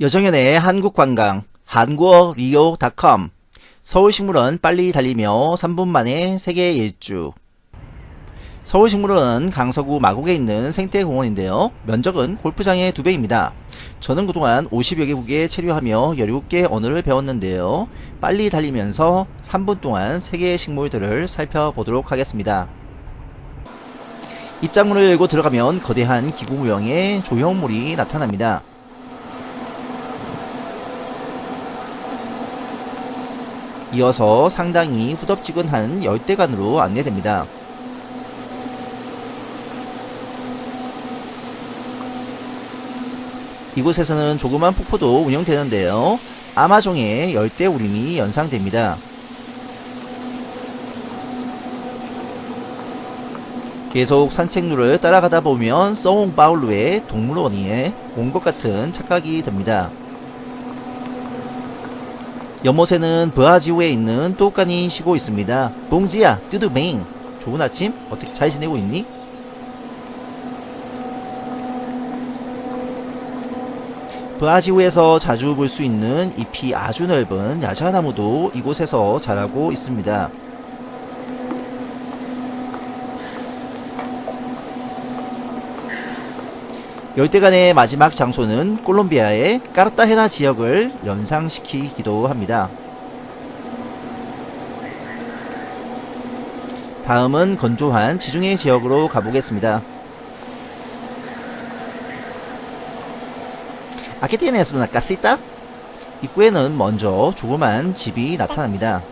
여정연의 한국관광 한국어 리오.com 서울식물원 빨리 달리며 3분 만에 세계 일주 서울식물원은 강서구 마곡에 있는 생태공원인데요. 면적은 골프장의 2배입니다. 저는 그동안 50여 개국에 체류하며 17개 언어를 배웠는데요. 빨리 달리면서 3분 동안 세계의 식물들을 살펴보도록 하겠습니다. 입장문을 열고 들어가면 거대한 기구 모형의 조형물이 나타납니다. 이어서 상당히 후덥지근한 열대관으로 안내됩니다. 이곳에서는 조그만 폭포도 운영되는데요. 아마존의 열대 우림이 연상됩니다. 계속 산책로를 따라가다 보면 서옹바울루의 동물원에 온 것 같은 착각이 듭니다. 연못에는 브아지오에 있는 또까니 쉬고 있습니다. 봉지야, 뚜두뱅. 좋은 아침? 어떻게 잘 지내고 있니? 브아지오에서 자주 볼 수 있는 잎이 아주 넓은 야자나무도 이곳에서 자라고 있습니다. 열대간의 마지막 장소는 콜롬비아의 까르타헤나 지역을 연상시키기도 합니다. 다음은 건조한 지중해 지역으로 가보겠습니다. 아케티네스 나 까시타? 입구에는 먼저 조그만 집이 나타납니다.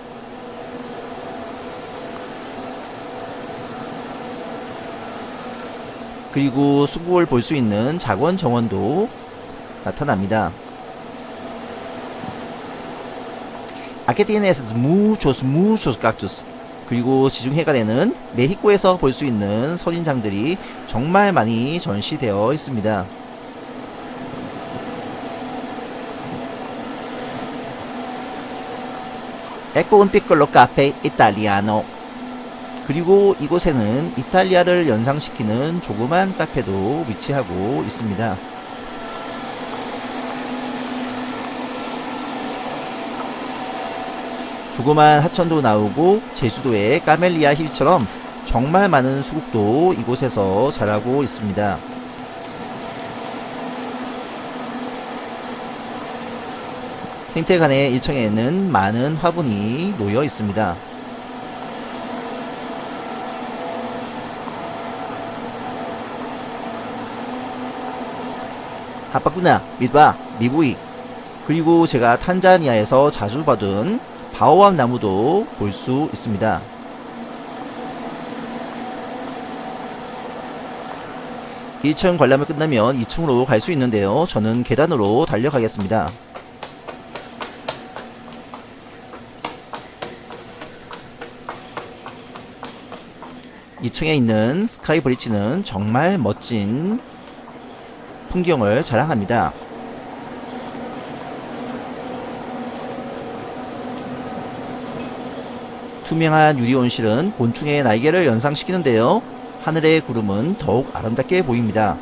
그리고 수국을 볼 수 있는 작원 정원도 나타납니다. 아케티네스 무초스 무초스 깍투스 그리고 지중해관에는 메히코에서 볼 수 있는 선인장들이 정말 많이 전시되어 있습니다. 에코 un piccolo caffè italiano 그리고 이곳에는 이탈리아를 연상시키는 조그만 카페도 위치하고 있습니다. 조그만 하천도 나오고 제주도의 까멜리아 힐처럼 정말 많은 수국도 이곳에서 자라고 있습니다. 생태관의 1층에는 많은 화분이 놓여 있습니다. 하파구나, 밑바, 미부이 그리고 제가 탄자니아에서 자주 받은 바오암 나무도 볼 수 있습니다. 2층 관람을 끝나면 2층으로 갈 수 있는데요. 저는 계단으로 달려가겠습니다. 2층에 있는 스카이 브릿지는 정말 멋진 풍경을 자랑합니다. 투명한 유리 온실은 곤충의 날개를 연상시키는데요. 하늘의 구름은 더욱 아름답게 보입니다.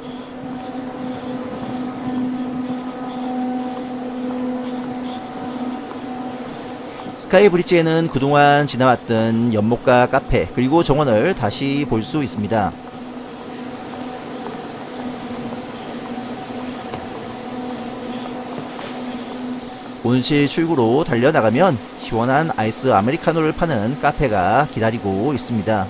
스카이 브릿지에는 그동안 지나왔던 연못과 카페 그리고 정원을 다시 볼 수 있습니다. 온실 출구로 달려나가면 시원한 아이스 아메리카노를 파는 카페가 기다리고 있습니다.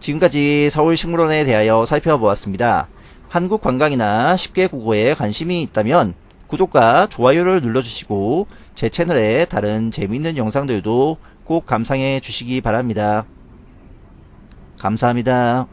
지금까지 서울식물원에 대하여 살펴보았습니다. 한국 관광이나 쉽게 국어에 관심이 있다면 구독과 좋아요를 눌러주시고 제 채널에 다른 재미있는 영상들도 꼭 감상해 주시기 바랍니다. 감사합니다.